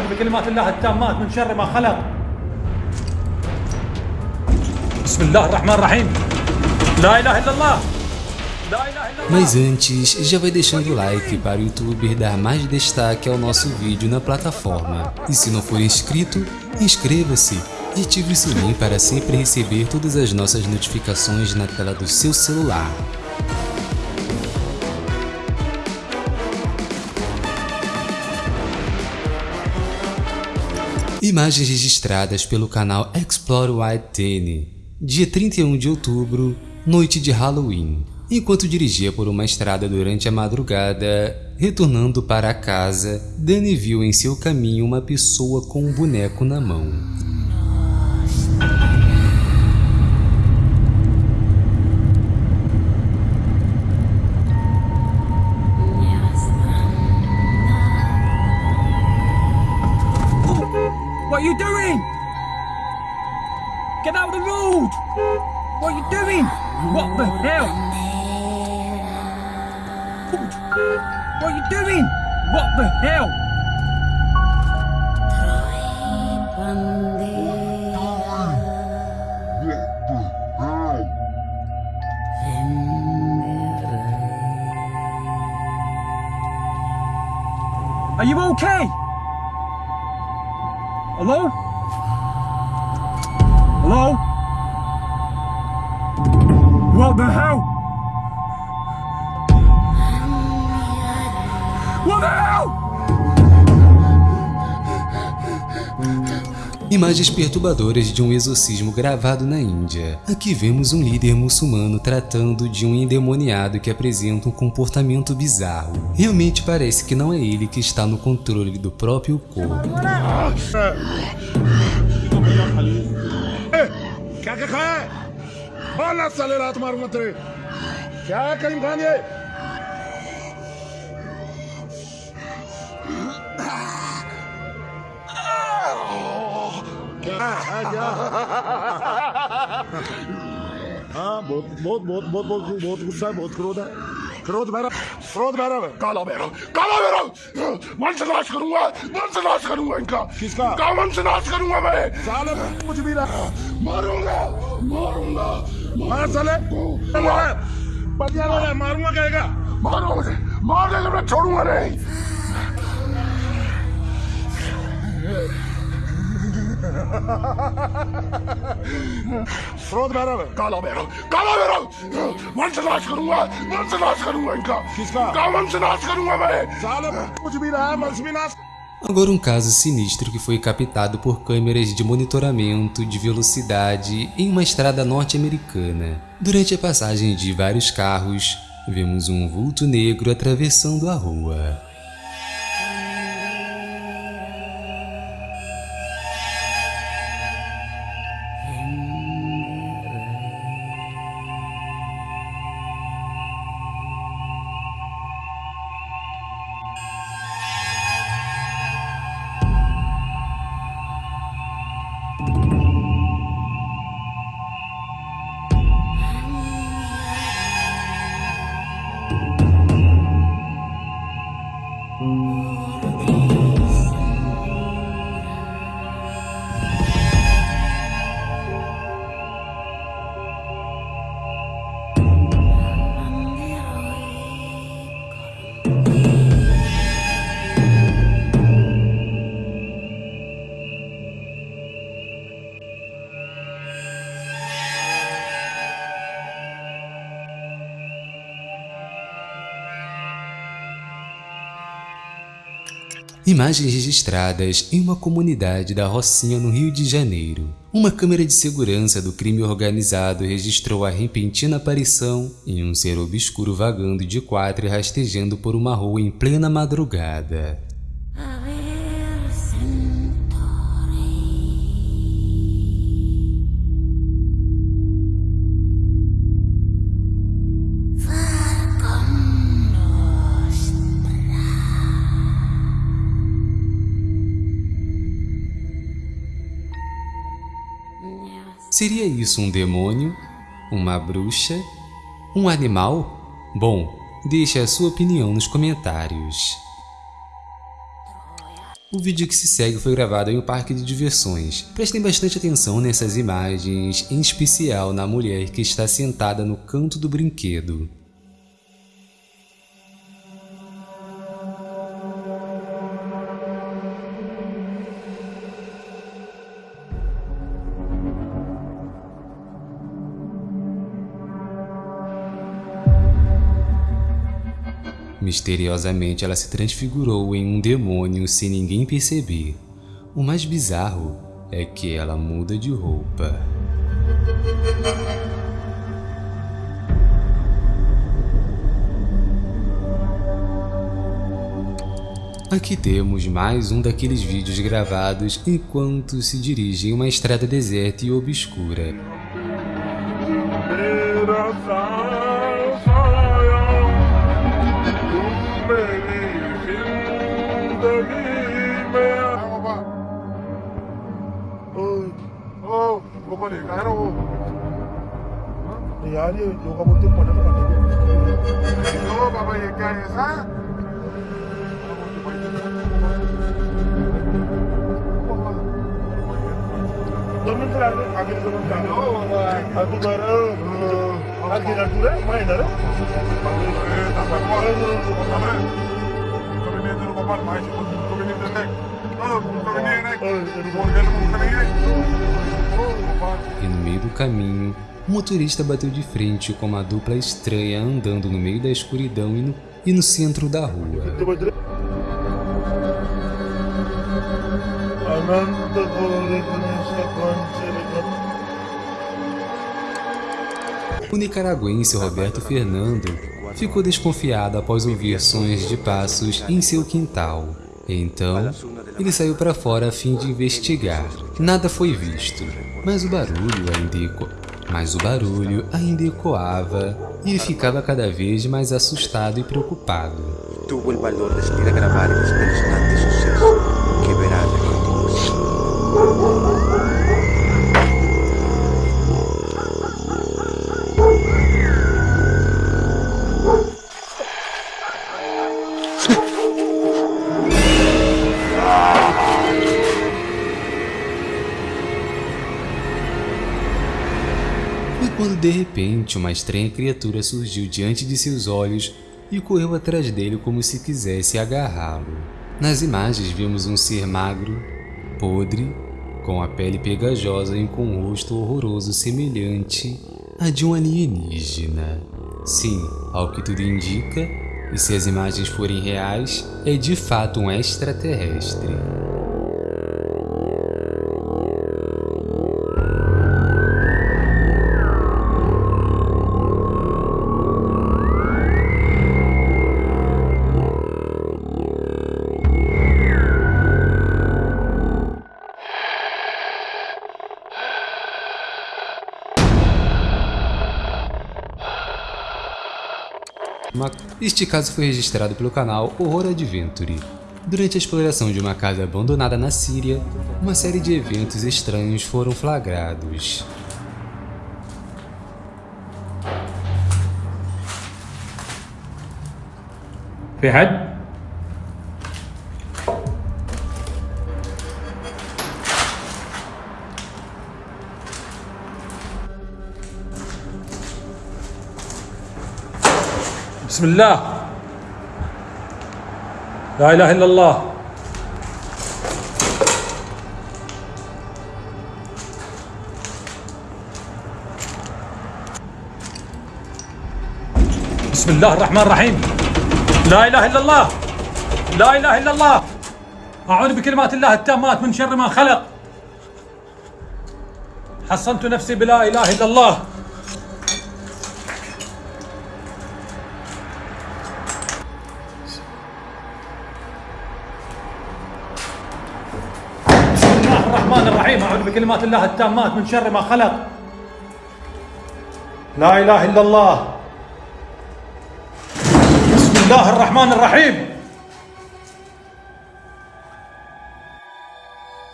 أعوذ بكلمات الله التامات من شر ما خلق بسم الله الرحمن الرحيم لا إله إلا الله لا إله إلا الله Mas antes, já vai deixando o like para o youtuber dar mais destaque ao nosso vídeo na plataforma. E se não for inscrito, inscreva-se e ative o sininho para sempre receber todas as nossas notificações na tela do seu celular. Imagens registradas pelo canal Explore White dia 31 de outubro, noite de Halloween. Enquanto dirigia por uma estrada durante a madrugada, retornando para casa, Danny viu em seu caminho uma pessoa com um boneco na mão. Get out of the road! What are you doing? What the hell? What are you doing? What the hell? Are you okay? Hello? Hello? What the hell? What the hell? Imagens perturbadoras de um exorcismo gravado na Índia. Aqui vemos um líder muçulmano tratando de um endemoniado que apresenta um comportamento bizarro. Realmente parece que não é ele que está no controle do próprio corpo. ना साले रात मारूँगा तेरे। क्या है करीम खान? ये क्या है क्या? हाँ बहुत बहुत बहुत बहुत बहुत बहुत गुस्सा है बहुत क्रोध है। क्रोध मेरा क्रोध है। काला भैरव काला मेरा। वंश नाश करूँगा मन से नाश करूँगा इनका। किसका? का वंश नाश करूँगा मैं। साले कुछ भी ना। मारूँगा मारूँगा। मार साले। बढ़िया वाला मारूँगा कहेगा? मारो मुझे। मार देगा मैं छोड़ूँगा नहीं। क्रोध मेरा है काला मेरा काला मेरा वंश नाश करूँगा वंश नाश करूँगा इनका। किसका? का वंश नाश करूँगा मैं। साले कुछ भी रहा वंश भी नाश Agora um caso sinistro que foi captado por câmeras de monitoramento de velocidade em uma estrada norte-americana. Durante a passagem de vários carros, vemos um vulto negro atravessando a rua. Imagens registradas em uma comunidade da Rocinha no Rio de Janeiro. Uma câmera de segurança do crime organizado registrou a repentina aparição em um ser obscuro vagando de quatro e rastejando por uma rua em plena madrugada. Seria isso um demônio? Uma bruxa? Um animal? Bom, deixe a sua opinião nos comentários. O vídeo que se segue foi gravado em um parque de diversões. Prestem bastante atenção nessas imagens, em especial na mulher que está sentada no canto do brinquedo. Misteriosamente, ela se transfigurou em um demônio sem ninguém perceber. O mais bizarro é que ela muda de roupa. Aqui temos mais um daqueles vídeos gravados enquanto se dirige em uma estrada deserta e obscura. poner caro. Diario, yo como te poner para mí. No, papá, ya que esa. Demi terakhir, akhir sebentar. Aku baru, akhir natura, main dah. Tapi apa? Kami ni terus kapal, main sih, kami ni terus. E no meio do caminho, o motorista bateu de frente com uma dupla estranha andando no meio da escuridão e no, e no centro da rua. O nicaragüense Roberto Fernando ficou desconfiado após ouvir sons de passos em seu quintal. Então, ele saiu para fora a fim de investigar. Nada foi visto, mas o barulho ainda, eco... mas o barulho ainda ecoava e ele ficava cada vez mais assustado e preocupado. Tuvo quando de repente uma estranha criatura surgiu diante de seus olhos e correu atrás dele como se quisesse agarrá-lo. Nas imagens vimos um ser magro, podre, com a pele pegajosa e com um rosto horroroso semelhante a de um alienígena. Sim, ao que tudo indica, e se as imagens forem reais, é de fato um extraterrestre. Este caso foi registrado pelo canal Horror Adventure. Durante a exploração de uma casa abandonada na Síria, uma série de eventos estranhos foram flagrados. في حد؟ بسم الله. لا إله إلا الله. بسم الله الرحمن الرحيم. لا إله إلا الله. لا إله إلا الله. أعوذ بكلمات الله التامات من شر ما خلق. حصنت نفسي بلا إله إلا الله الرحمن الرحيم أعوذ بكلمات الله التامات من شر ما خلق. لا إله إلا الله. بسم الله الرحمن الرحيم.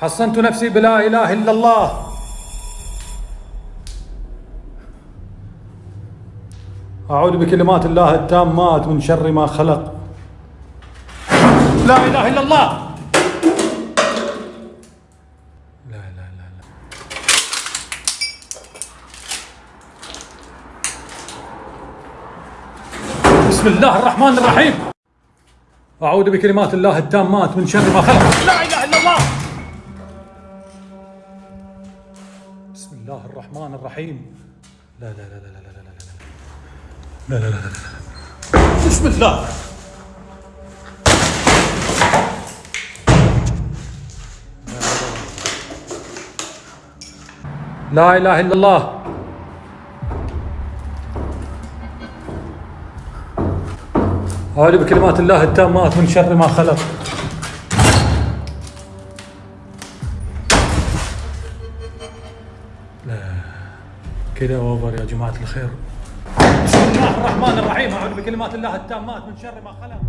حصنت نفسي بلا إله إلا الله. أعوذ بكلمات الله التامات من شر ما خلق. لا إله إلا الله. بسم الله الرحمن الرحيم أعوذ بكلمات الله التامات من شر ما خلق لا إله إلا الله بسم الله الرحمن الرحيم لا لا لا لا لا لا لا لا لا لا لا لا لا بسم الله لا إله إلا الله أعوذ بكلمات الله التامات من شر ما خلق. لا. كذا اوفر يا جماعة الخير. بسم الله الرحمن الرحيم. أعوذ بكلمات الله التامات من شر ما خلق.